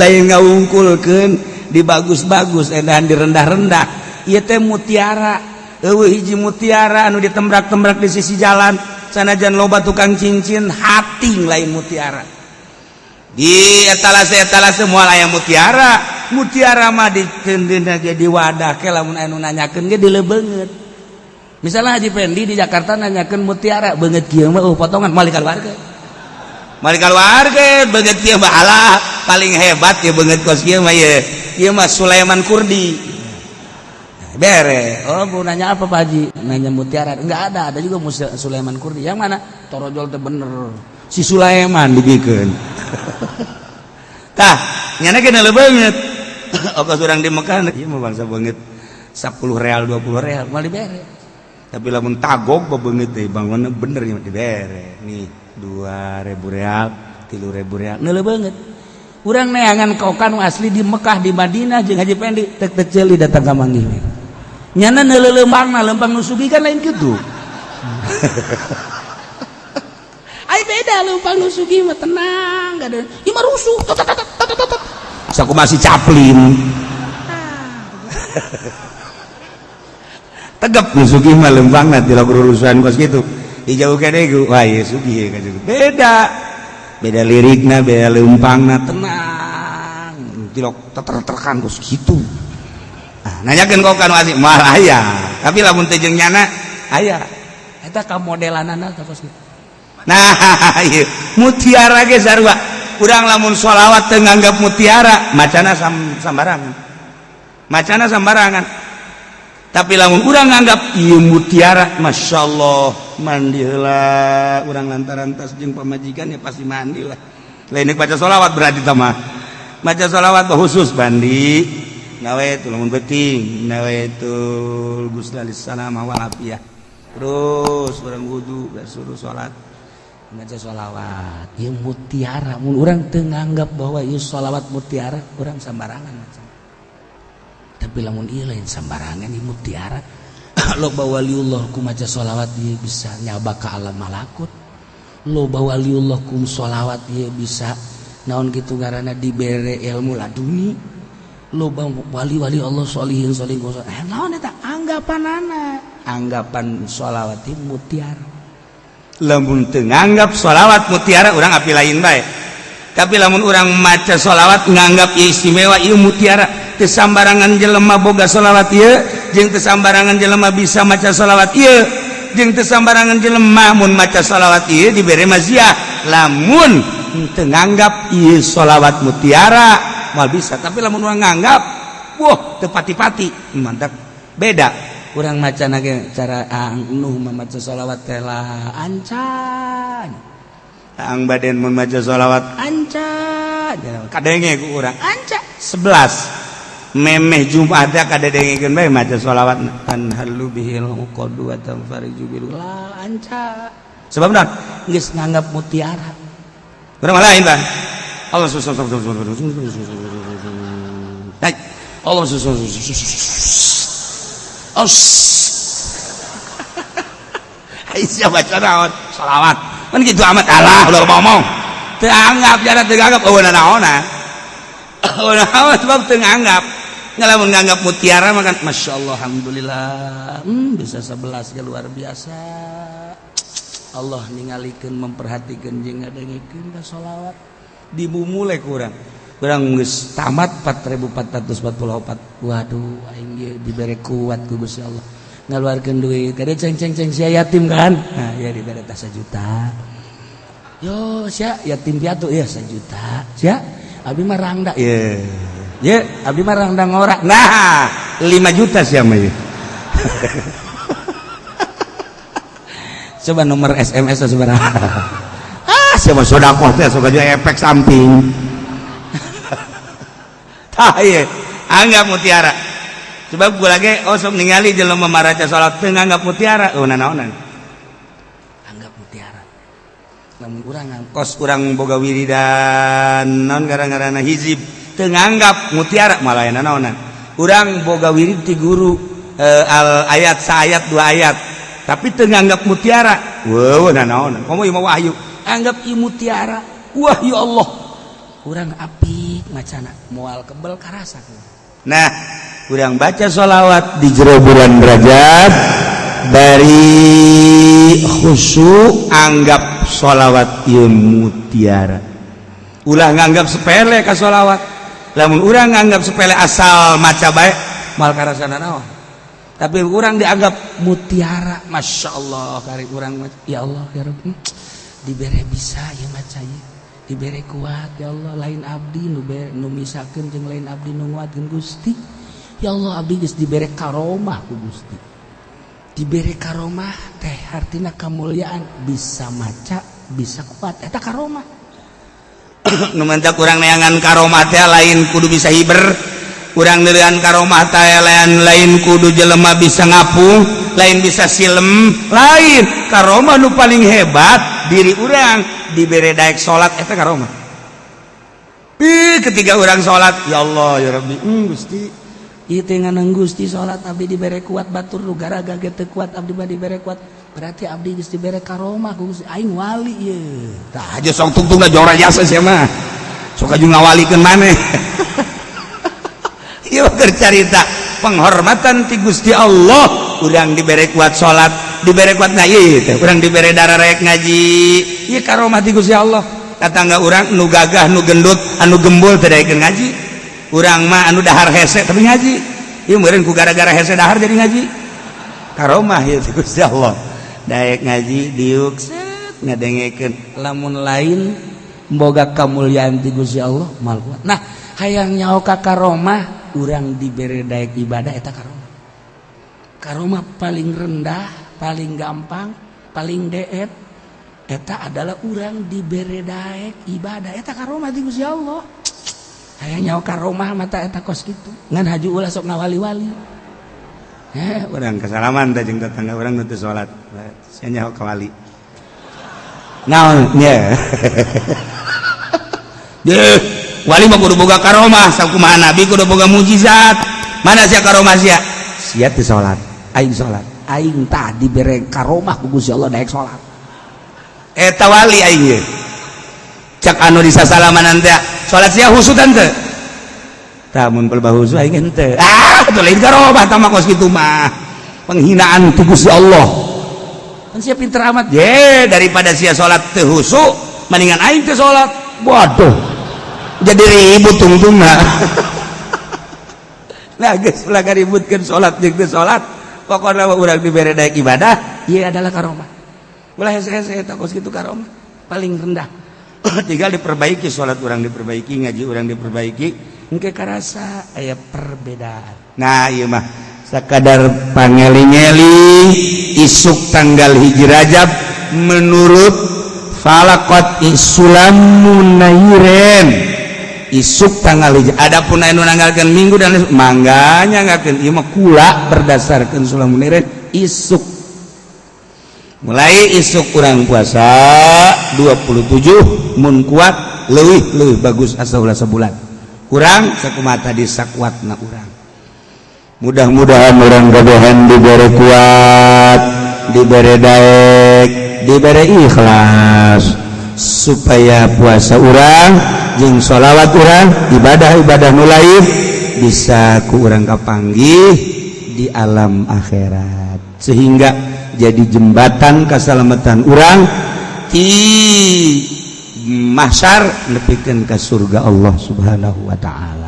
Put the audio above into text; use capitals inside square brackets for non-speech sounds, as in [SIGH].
lain ngaungkulkan di bagus-bagus edan di rendah-rendah. Ia teh mutiara hiji mutiara anu ditembrak-tembrak di sisi jalan sanajan loba tukang cincin hati lain mutiara. Di etalase etalase semua aya mutiara. Mutiara mah dikendina jadi wadah ke lamun anu nanyakeun ge dilebeungeut misalnya Haji Pendi di Jakarta nanyakeun mutiara beungeut kieu mah oh potongan malik warga. Malik warga beungeut kieu mah paling hebat ya beungeut kos kieu mah ye ieu mah Sulaiman Kurdi. bere. Oh bu nanya apa Pak Haji? Nanya mutiara. Nggak ada. Ada juga Musa Sulaiman Kurdi. Yang mana? Torojol teh bener. Si Sulaiman digikeun [LAUGHS] tah nyana kenal banget oke [COUGHS] surang di Mekah? Ieu mah bangsa banget 10 real 20 real. Mah dibere tapi lamun tagog bebeungeut teh bangunna bener nya dibere nih 2000 real 3000 real. Neuleuh banget urang neangan kau kan asli di Mekah di Madinah jeung Haji Pendi tek-tek datang ka manggih. Nyana lempang na lempang nusugi kan lain gitu. [LAUGHS] Ay beda lempang nusugi mah tenang gak ada. Ini mah rusuh. Aku masih caplin tegap nusugi mah lempang nanti lagu urusan kos gitu. Hijau kene wah ya sugi beda. Beda liriknya beda lempangna tenang. Tilok tertekan terus gitu nanyakan kau kan wasi mal ayah tapi lamun tejeng nyana ayah eta ka modelanana terus. Nah [LAUGHS] iya. Mutiara ge sarua. Urang lamun sholawat teu nganggap mutiara macana sam, sambarangan macana sambarangan. Tapi lamun urang nganggap ieu mutiara masyaallah mandilah urang lantaran tas jeung pemajikan ya pasti mandilah lain baca sholawat berarti sama baca sholawat khusus bandi nawetuliah terus orang wudhu suruh salat baca sholawat. Ya mutiara. Mun orang teu nganggap bahwa ieu sholawat mutiara orang sembarangan tapi lamun ieu lain sembarangan ieu mutiara. [COUGHS] Lo bawa waliullah ku maca sholawat ieu bisa nyaba ka alam malakut. Lo bawa waliullah kum sholawat ieu bisa naon kitu ngaranna dibere ilmu laduni lubang wali-wali Allah solihin solih gosok eh naon eta anggapan anak anggapan sholawat mutiara. Lamun teu nganggap sholawat mutiara orang api lain baik tapi lamun orang maca sholawat nganggap ieu istimewa ieu mutiara. Teu sambarangan jelema boga sholawat ieu jeung teu sambarangan jelema bisa maca sholawat ieu jeung teu sambarangan jelema mun maca sholawat ieu dibere maziah. Lamun teu nganggap ieu sholawat mutiara mal bisa tapi lamun orang nganggap wah tepati-pati mantap. Beda. Kurang macan lagi cara angnuh memaca sholawat tela ancan. Ang badan memaca sholawat ancan. Kadenge ku orang ancan. Sebelas. Memeh Jumat ada kada dengekeun bae maca sholawat tan halu bihil uqadu wa tanfariju bil la ancan. Sebab non geus nganggap mutiara. Berapa lain, Bang? Allah susah Allah susah Aisyah baca naon salawat. Kan gitu amat? Allah udah ngomong teranggap jangan teranggap oh naon ah? [LAUGHS] oh naon sebab teranggap ngalamin menganggap mutiara makan masya Allah alhamdulillah. Hmm, bisa sebelas ya luar biasa. Allah ningalikan memperhatikan jengah dengekin solawat. dibumule kurang. Kurang kurang tamat 4444 Waduh aing ge dibere kuat ku Gusti Allah. Ngaluarkeun duit. Kada ceng ceng ceng si yatim kan? Nah ya dibere tas juta yo sia yatim piatu ya sejuta. Sia abdi mah rangda. Ye. Ye abdi mah rangda ngora. Nah 5 juta sia mah [LAUGHS] coba nomor SMS sebenarnya. [LAUGHS] mah sedekah teh sok aja efek samping. Tah ieu anggap mutiara. Sebab gue lagi oh sok ningali jelema maraca salat teu nganggap mutiara. Oh nanaonan. Anggap mutiara. Lamun urang kos urang boga wiridan naon gara-garana hizib teu nganggap mutiara malah nanaonan. Urang boga wirid ti guru eh, al ayat sayat dua ayat tapi teu nganggap mutiara. Weuh nanaonan. Komo ieu mah wahyu. anggap imu tiara Wahyu Allah. Kurang api macana. Mual kebel karasa nah kurang baca sholawat di jero bulan derajat dari khusyuk anggap sholawat ilmu tiara ulah nganggap sepele ke sholawat lamun orang nganggap sepele asal maca baik mal karasana naon? Tapi orang dianggap mutiara. Masya Allah kari orang ya Allah ya Rabbi. diberre bisa ya maca diberre kuat ya Allah. Lain Abdi numisakan jeng lain Abdi nuguatkan Gusti. Ya Allah Abdi geus dibere karomah ku Gusti. Diberre karomah teh hartina kemuliaan bisa maca bisa kuat. Eta karomah. [COUGHS] Numanca kurang neangan karomah teh lain kudu bisa hiber. kurang nilian karomah mata elean lain kudu jelema bisa ngapung lain bisa silem. Lain karomah nu paling hebat diri urang diberi daek salat eta karomah. Ih, ketiga orang salat ya Allah ya Rabbi. Hmm, Gusti. Ieu teh Gusti salat abdi dibere kuat batur nu garaga ge teu kuat abdi mah dibere kuat. Berarti abdi geus dibere karomah Gusti aing wali ieu. Tah aja song tungtungna jora jasa sia mah. Sok aju ngawalikeun maneh. bercerita. Penghormatan ti Gusti Allah. Udang diberre kuat salat diberre kuat itu kurang diberre darah rek ngaji. Ya karomah ti Gusti Allah. Tetangga orang nu gagah nu gendut anu gembul tidak ngaji. Urang mah anu dahar hese tapi ngaji. Ieu meureun ku gara-gara hese dahar jadi ngaji. Karomah ya ti Gusti Allah. Daek ngaji diuk set ngadengekeun. Lamun lain boga kamuliaan ti Gusti Allah mal nah hayang nyaoka karomah kurang diberi Dayek ibadah eta karo Karomah paling rendah paling gampang paling deet eta adalah orang diberi Dayek ibadah. Eta karomah di Gusti Allah. Aya nyawa karomah mata eta kos gitu ngan haji ulah sok ngawali-wali eh orang kesalaman teh jeung tetangga orang nutu salat. Sia nyawa kawali naon nya [LAUGHS] Wali mah kudu boga karomah sakumaha nabi kudu boga mujizat. Mana sia karomah sia? Sia teh salat, aing salat. Aing tah dibere karomah ku Gusti Allah daek salat. Eta wali aing ye. Cak anu disasalamanan teh salat sia husu teh. Tah mun husu aing henteu. Ah, teu lain karomah tama kos kitu mah. Penghinaan tu Gusti Allah. Kan sia pinter amat. Ye, daripada sia salat teu husu mendingan aing teu salat. Waduh, jadi ribut tungtung [LAUGHS] nah geus guys ributkeun ributkan sholat jengke sholat pokoknya mau urang diberi daya ibadah iya adalah karomah. Ulah saya saya takut gitu karomah paling rendah. [COUGHS] Tinggal diperbaiki sholat orang diperbaiki ngaji orang diperbaiki. Engke karasa ayah perbedaan. Nah iya mah sekadar pangeling-eling isuk tanggal hiji rajab menurut falakot isulamun nairen isuk tanggal hiji. Adapun anu nanggalkeun minggu dan mangganya ngakeun ieu mah kula berdasarkan sulamun nairen isuk. Mulai isuk kurang puasa 27 mun kuat lebih lebih bagus asal sebulan. Kurang sekumata di sakwat na kurang mudah-mudahan orang gabahan diberi kuat diberi daek diberi ikhlas supaya puasa orang jeng sholawat orang ibadah-ibadah nulaif bisa ku orang kapanggih di alam akhirat. Sehingga jadi jembatan keselamatan orang di mahsyar lebihkan ke surga Allah subhanahu wa ta'ala.